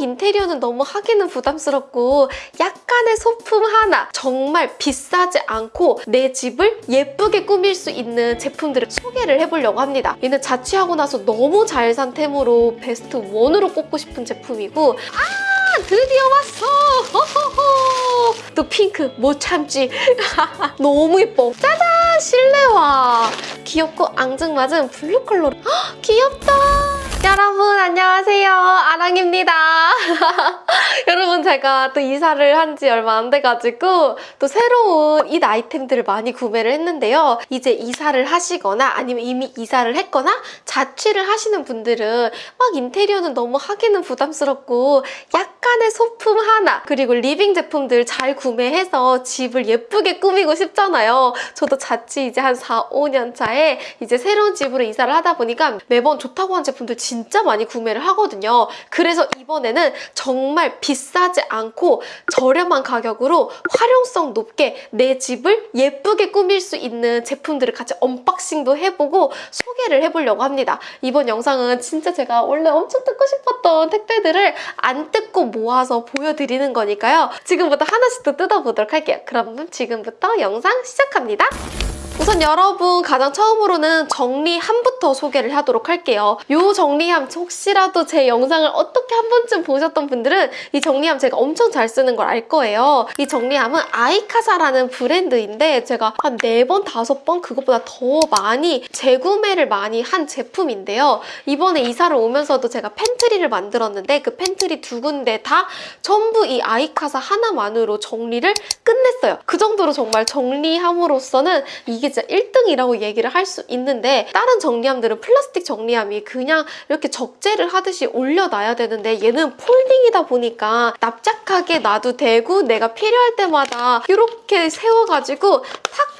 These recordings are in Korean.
인테리어는 너무 하기는 부담스럽고 약간의 소품 하나 정말 비싸지 않고 내 집을 예쁘게 꾸밀 수 있는 제품들을 소개를 해보려고 합니다. 얘는 자취하고 나서 너무 잘 산 템으로 best one으로 꼽고 싶은 제품이고 아 드디어 왔어! 호호호. 또 핑크 못 참지. 너무 예뻐. 짜잔! 실내화! 귀엽고 앙증맞은 블루 컬러 헉, 귀엽다 여러분 안녕하세요. 아랑입니다. 여러분 제가 또 이사를 한 지 얼마 안 돼가지고 또 새로운 이 아이템들을 많이 구매를 했는데요. 이제 이사를 하시거나 아니면 이미 이사를 했거나 자취를 하시는 분들은 막 인테리어는 너무 하기는 부담스럽고 약간의 소품 하나 그리고 living 제품들 잘 구매해서 집을 예쁘게 꾸미고 싶잖아요. 저도 자취 이제 한 4, 5년 차에 이제 새로운 집으로 이사를 하다 보니까 매번 좋다고 한 제품들 진짜 많이 구매를 하거든요. 그래서 이번에는 정말 비싸지 않고 저렴한 가격으로 활용성 높게 내 집을 예쁘게 꾸밀 수 있는 제품들을 같이 언박싱도 해보고 소개를 해보려고 합니다. 이번 영상은 진짜 제가 원래 엄청 뜯고 싶었던 택배들을 안 뜯고 모아서 보여드리는 거니까요. 지금부터 하나씩 또 뜯어보도록 할게요. 그럼 지금부터 영상 시작합니다. 우선 여러분 가장 처음으로는 정리함부터 소개를 하도록 할게요. 이 정리함 혹시라도 제 영상을 어떻게 한 번쯤 보셨던 분들은 이 정리함 제가 엄청 잘 쓰는 걸 알 거예요. 이 정리함은 아이카사라는 브랜드인데 제가 한 4번, 5번 그것보다 더 많이 재구매를 많이 한 제품인데요. 이번에 이사를 오면서도 제가 pantry를 만들었는데 그 팬트리 두 군데 다 전부 이 아이카사 하나만으로 정리를 끝냈어요. 그 정도로 정말 정리함으로써는 이게 진짜 1등이라고 얘기를 할 수 있는데 다른 정리함들은 플라스틱 정리함이 그냥 이렇게 적재를 하듯이 올려놔야 되는데 얘는 folding이다 보니까 납작하게 놔도 되고 내가 필요할 때마다 이렇게 세워가지고 탁탁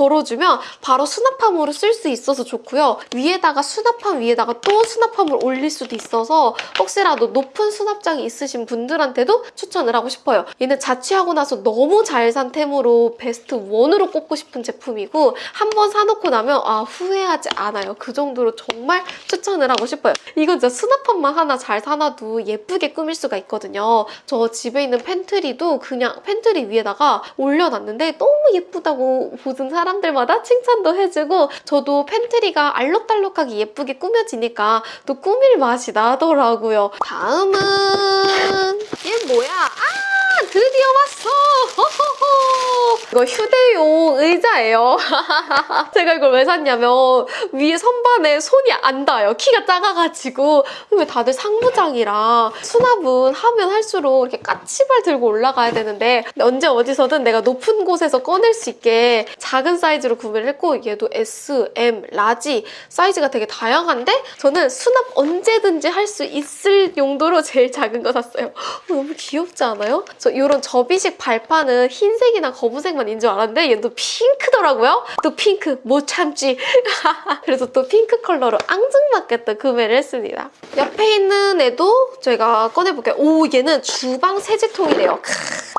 걸어주면 바로 수납함으로 쓸 수 있어서 좋고요. 위에다가 수납함 위에다가 또 수납함을 올릴 수도 있어서 혹시라도 높은 수납장이 있으신 분들한테도 추천을 하고 싶어요. 얘는 자취하고 나서 너무 잘 산 템으로 best one으로 꼽고 싶은 제품이고 한 번 사놓고 나면 아 후회하지 않아요. 그 정도로 정말 추천을 하고 싶어요. 이건 진짜 수납함만 하나 잘 사놔도 예쁘게 꾸밀 수가 있거든요. 저 집에 있는 팬트리도 그냥 팬트리 위에다가 올려놨는데 너무 예쁘다고 보던 사람 들마다 칭찬도 해주고 저도 팬트리가 알록달록하게 예쁘게 꾸며지니까 또 꾸밀 맛이 나더라고요. 다음은 얘 뭐야? 아 드디어 왔어! 이거 휴대용 의자예요. 제가 이걸 왜 샀냐면 위에 선반에 손이 안 닿아요. 키가 작아가지고 왜 다들 상부장이라 수납은 하면 할수록 이렇게 까치발 들고 올라가야 되는데 언제 어디서든 내가 높은 곳에서 꺼낼 수 있게 작은 사이즈로 구매를 했고 얘도 S, M, large 사이즈가 되게 다양한데 저는 수납 언제든지 할 수 있을 용도로 제일 작은 거 샀어요. 너무 귀엽지 않아요? 저 이런 접이식 발판은 흰색이나 검은색 만인줄 알았는데 얘도 핑크더라고요. 또 핑크 못 참지. 그래서 또 핑크 컬러로 앙증맞게 또 구매를 했습니다. 옆에 있는 애도 제가 꺼내볼게요. 오 얘는 주방 세제통이래요.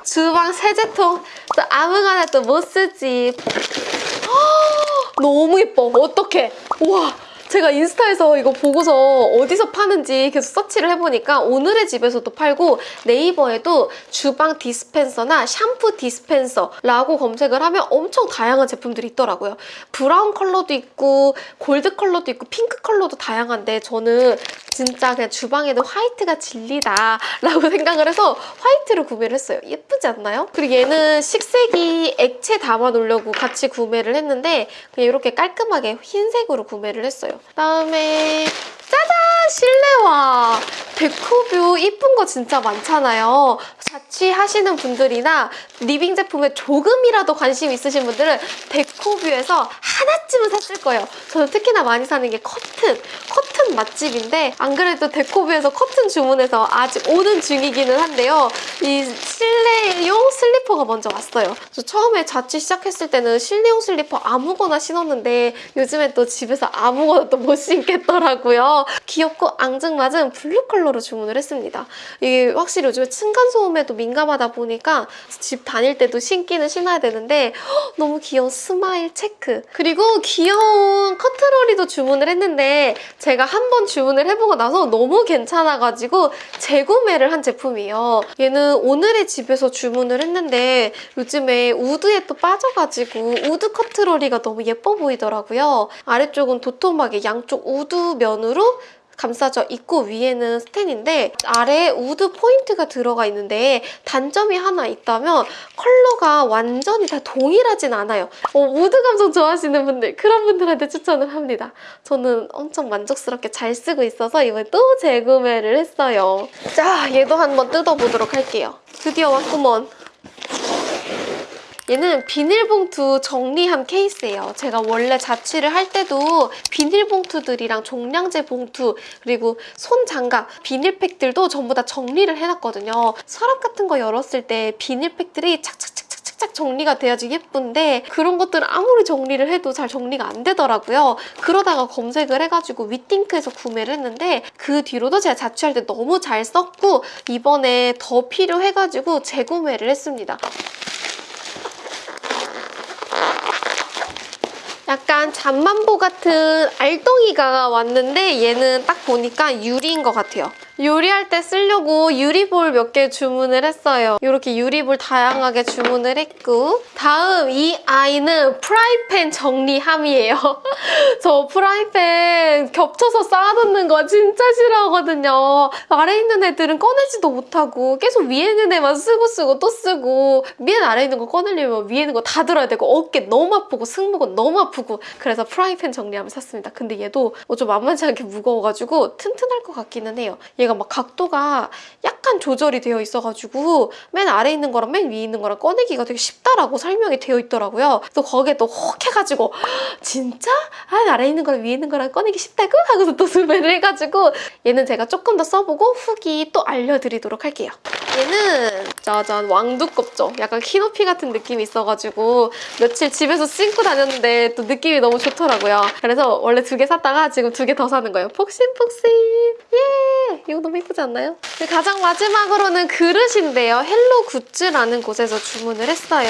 주방 세제통 저 아무거나 또 못 쓰지. 너무 예뻐. 어떡해. 우와. 제가 인스타에서 이거 보고서 어디서 파는지 계속 서치를 해보니까 오늘의 집에서도 팔고 네이버에도 주방 디스펜서나 샴푸 디스펜서라고 검색을 하면 엄청 다양한 제품들이 있더라고요. 브라운 컬러도 있고 골드 컬러도 있고 핑크 컬러도 다양한데 저는 진짜 그냥 주방에는 화이트가 진리다 라고 생각을 해서 화이트를 구매를 했어요. 예쁘지 않나요? 그리고 얘는 식세기 액체 담아 놓으려고 같이 구매를 했는데 그냥 이렇게 깔끔하게 흰색으로 구매를 했어요. 그다음에 짜잔! 실내화! 데코뷰 이쁜 거 진짜 많잖아요. 자취하시는 분들이나 리빙 제품에 조금이라도 관심 있으신 분들은 데코뷰에서 하나쯤은 샀을 거예요. 저는 특히나 많이 사는 게 커튼. 커튼 맛집인데 안 그래도 데코뷰에서 커튼 주문해서 아직 오는 중이기는 한데요. 이 실내용 슬리퍼가 먼저 왔어요. 저 처음에 자취 시작했을 때는 실내용 슬리퍼 아무거나 신었는데 요즘에 또 집에서 아무거나 또 못 신겠더라고요. 귀엽고 앙증맞은 블루 컬러로 주문을 했습니다. 이게 확실히 요즘에 층간소음에 바람에도 민감하다 보니까 집 다닐 때도 신기는 신어야 되는데 헉, 너무 귀여운 smile 체크 그리고 귀여운 커트러리도 주문을 했는데 제가 한 번 주문을 해보고 나서 너무 괜찮아가지고 재구매를 한 제품이에요. 얘는 오늘의 집에서 주문을 했는데 요즘에 우드에 또 빠져가지고 우드 커트러리가 너무 예뻐 보이더라고요. 아래쪽은 도톰하게 양쪽 우드 면으로 감싸져 있고 위에는 스텐인데 아래에 우드 포인트가 들어가 있는데 단점이 하나 있다면 컬러가 완전히 다 동일하진 않아요. 어, 우드 감성 좋아하시는 분들 그런 분들한테 추천을 합니다. 저는 엄청 만족스럽게 잘 쓰고 있어서 이번에 또 재구매를 했어요. 자 얘도 한번 뜯어보도록 할게요. 드디어 왔구먼. 얘는 비닐봉투 정리함 케이스예요. 제가 원래 자취를 할 때도 비닐봉투들이랑 종량제 봉투 그리고 손장갑, 비닐팩들도 전부 다 정리를 해놨거든요. 서랍 같은 거 열었을 때 비닐팩들이 착착착 착착 정리가 돼야지 예쁜데 그런 것들은 아무리 정리를 해도 잘 정리가 안 되더라고요. 그러다가 검색을 해가지고 위띵크에서 구매를 했는데 그 뒤로도 제가 자취할 때 너무 잘 썼고 이번에 더 필요해가지고 재구매를 했습니다. 약간 잠만보 같은 알덩이가 왔는데 얘는 딱 보니까 유리인 것 같아요. 요리할 때 쓰려고 유리볼 몇 개 주문을 했어요. 이렇게 유리볼 다양하게 주문을 했고 다음 이 아이는 프라이팬 정리함이에요. 저 프라이팬 겹쳐서 쌓아놓는 거 진짜 싫어하거든요. 아래 있는 애들은 꺼내지도 못하고 계속 위에 있는 애만 쓰고 쓰고 또 쓰고 위에 아래 있는 거 꺼내려면 위에 있는 거 다 들어야 되고 어깨 너무 아프고 승모근 너무 아프고 그래서 프라이팬 정리함을 샀습니다. 근데 얘도 좀 만만치 않게 무거워가지고 튼튼할 것 같기는 해요. 얘가 막 각도가 약간 조절이 되어 있어가지고 맨 아래 있는 거랑 맨 위에 있는 거랑 꺼내기가 되게 쉽다라고 설명이 되어 있더라고요. 또 거기에 또 혹 해가지고 진짜? 아 아래 있는 거랑 위에 있는 거랑 꺼내기 쉽다고? 하고서 또 구매를 해가지고 얘는 제가 조금 더 써보고 후기 또 알려드리도록 할게요. 얘는 짜잔 왕두껍죠. 약간 키높이 같은 느낌이 있어가지고 며칠 집에서 신고 다녔는데 또 느낌이 너무 좋더라고요. 그래서 원래 두 개 샀다가 지금 두 개 더 사는 거예요. 폭신폭신! 예! 이거 너무 예쁘지 않나요? 그리고 가장 마지막으로는 그릇인데요. 헬로 굿즈라는 곳에서 주문을 했어요.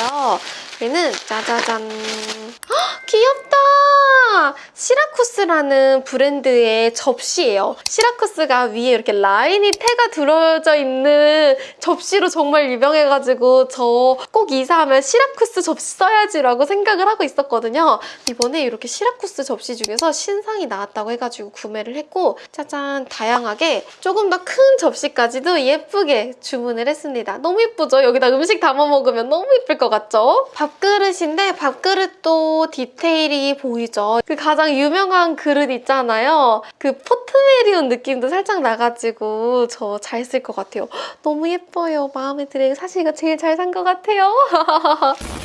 얘는 짜자잔 헉, 귀엽다! 시라쿠스라는 브랜드의 접시예요. 시라쿠스가 위에 이렇게 라인이 테가 들어져 있는 접시로 정말 유명해가지고 저 꼭 이사하면 시라쿠스 접시 써야지라고 생각을 하고 있었거든요. 이번에 이렇게 시라쿠스 접시 중에서 신상이 나왔다고 해가지고 구매를 했고 짜잔 다양하게 조금 더 큰 접시까지도 예쁘게 주문을 했습니다. 너무 예쁘죠? 여기다 음식 담아 먹으면 너무 예쁠 것 같죠? 밥 그릇인데 밥그릇도 디테일이 보이죠? 그 가장 유명한 그릇 있잖아요. 그 포트메리온 느낌도 살짝 나가지고 저 잘 쓸 것 같아요. 너무 예뻐요. 마음에 들어요. 사실 이거 제일 잘 산 것 같아요.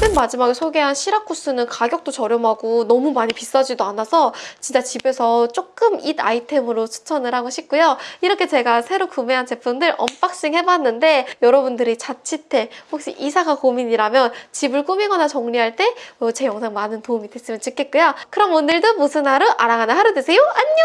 맨 마지막에 소개한 시라쿠스는 가격도 저렴하고 너무 많이 비싸지도 않아서 진짜 집에서 조금 잇 아이템으로 추천을 하고 싶고요. 이렇게 제가 새로 구매한 제품들 unboxing 해봤는데 여러분들이 자취때 혹시 이사가 고민이라면 집을 꾸미거나 정리할 때 제 영상 많은 도움이 됐으면 좋겠고요. 그럼 오늘도 무슨 하루? 아랑하는 하루 되세요. 안녕!